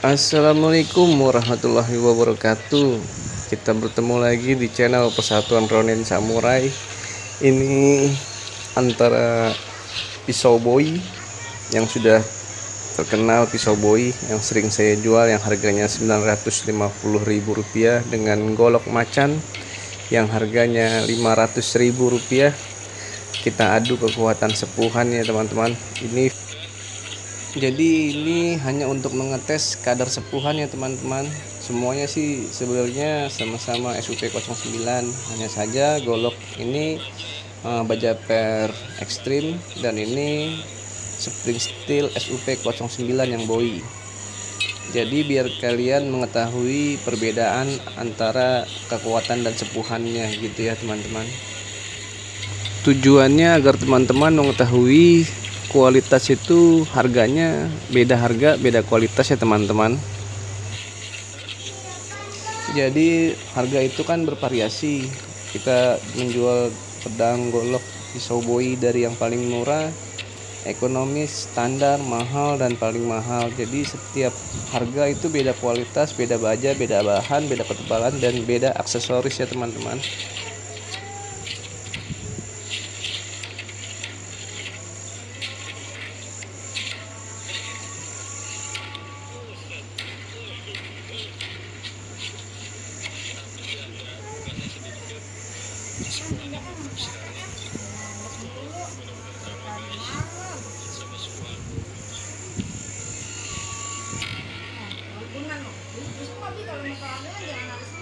Assalamualaikum warahmatullahi wabarakatuh. Kita bertemu lagi di channel Persatuan Ronin Samurai. Ini antara pisau boy Yang sudah terkenal pisau boy Yang sering saya jual yang harganya Rp950.000 Dengan golok macan Yang harganya Rp500.000 Kita adu kekuatan sepuhan ya teman-teman. Ini jadi ini hanya untuk mengetes kadar sepuhan ya teman-teman. Semuanya sih sebenarnya sama-sama SUP 09 hanya saja golok ini uh, baja per ekstrim dan ini spring steel SUP 09 yang boi jadi biar kalian mengetahui perbedaan antara kekuatan dan sepuhannya gitu ya teman-teman. Tujuannya agar teman-teman mengetahui kualitas itu harganya beda harga beda kualitas ya teman-teman. Jadi harga itu kan bervariasi. Kita menjual pedang golok pisau boi dari yang paling murah ekonomis standar mahal dan paling mahal. Jadi setiap harga itu beda kualitas beda baja beda bahan beda ketebalan dan beda aksesoris ya teman-teman Bukan, kalau masalahnya jangan harus